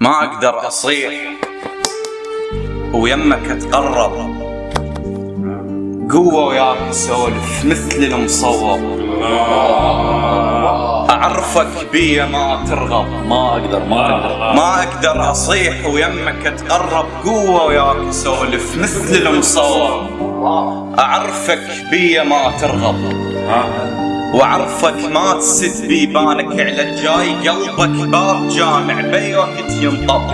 ما أقدر أصيح. ويمك اتقرب قوة وياك اسولف مثل المصور أعرفك بيا ما ترغب. ما أقدر ما أقدر. ما أقدر أصيح. ويمك اتقرب قوة وياك اسولف مثل المصور أعرفك بيا ما ترغب. واعرفك ما تسد بيبانك على الجاي قلبك باب جامع بي وقت ينطب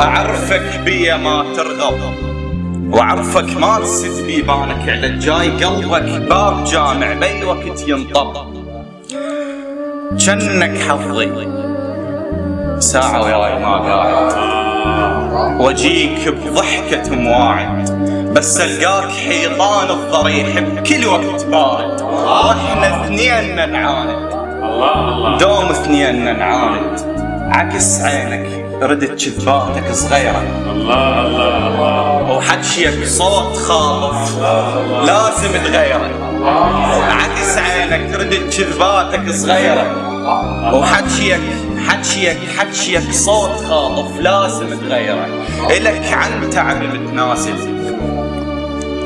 أعرفك بيا ما ترغب. واعرفك ما تسد بيبانك على الجاي قلبك باب جامع بي وقت ينطب جنك حظي. ساعة وياي ما قاعد. وأجيك بضحكة مواعد بس القاك حيطان الضريح بكل وقت بارد. وإحنا اثنين نعاند دوم اثنين نعاند عكس عينك ردت كذباتك صغيرة. الله الله الله وحكيك صوت خالص لازم تغيره. عكس عينك ردت كذباتك صغيرة. وحكيك حكيك حكيك صوت خاطف لازم تغيره. إلك عن تعب متناسب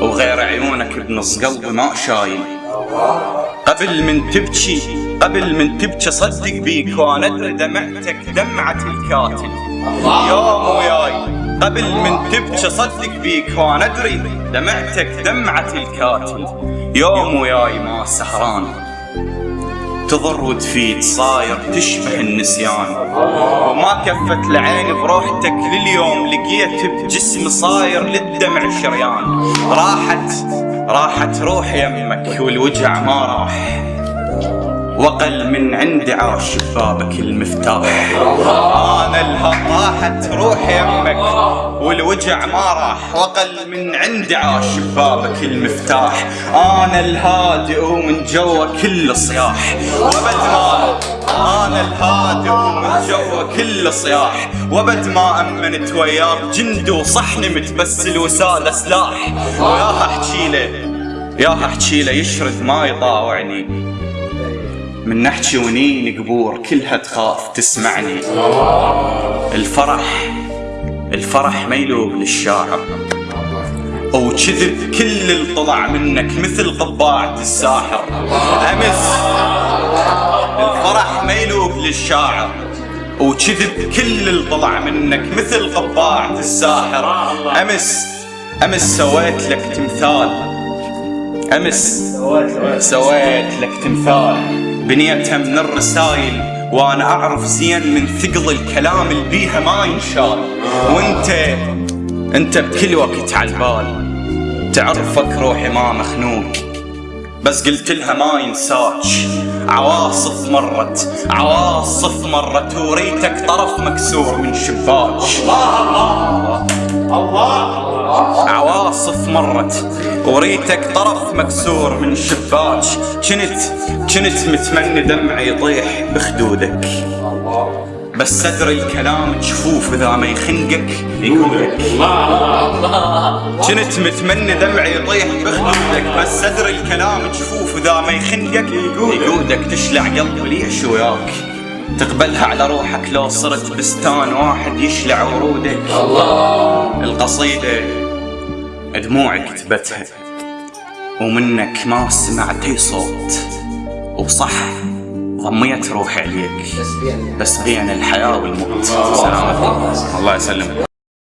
وغير عيونك بنص قلبي ما شايل. قبل من تبكي قبل من تبكي صدق بيك وأنا أدري دمعتك دمعة الكاتل. يوم وياي قبل من تبكي صدق بيك وأنا أدري دمعتك دمعة الكاتل. يوم وياي ما سهران. تضر وتفيد صاير تشبه النسيان. وما كفت العين بروحتك لليوم لقيت بجسم صاير للدمع شريان. راحت راحت روح يمك والوجع ما راح. وقل من عندي عاش بابك المفتاح. أنا الها راحت روح يمك والوجع ما راح. وقل من عندي عاش بابك المفتاح. أنا الهادئ ومن جوا كل صياح. وبد ما أنا الهادئ ومن جوا كل صياح. وبد ما أمنت وياك جند وصحن متبسل وساله سلاح وياها احكي له ياها احكي له يشرد ما يطاوعني من نحكي ونين قبور كلها تخاف تسمعني. الفرح الفرح ما يلوق للشاعر وكذب كل اللي طلع منك مثل قباعة الساحر. أمس الفرح ما يلوق للشاعر وكذب كل اللي طلع منك مثل قباعة الساحر. أمس أمس سويت لك تمثال. أمس سويت لك تمثال. بنيتها من الرسايل وأنا أعرف زين من ثقل الكلام اللي بيها ما ينشال. وأنت أنت بكل وقت على البال. تعرفك روحي ما مخنوق بس قلت لها ما ينساك. عواصف مرت عواصف مرت وريتك طرف مكسور من شباك. مرت. وريتك طرف مكسور من شباك. كنت كنت متمني دمعي يطيح بخدودك. بس أدري الكلام جفوف إذا ما يخنقك يقولك. كنت متمني دمعي يطيح بخدودك. بس أدري الكلام جفوف إذا ما يخنقك يقودك تشلع قلبي ليش وياك تقبلها على روحك لو صرت بستان واحد يشلع ورودك. الله. القصيدة دموعي كتبتها ومنك ما سمعت أي صوت وصح ضميت روحي عليك بس بين الحياة والموت الله يسلمك.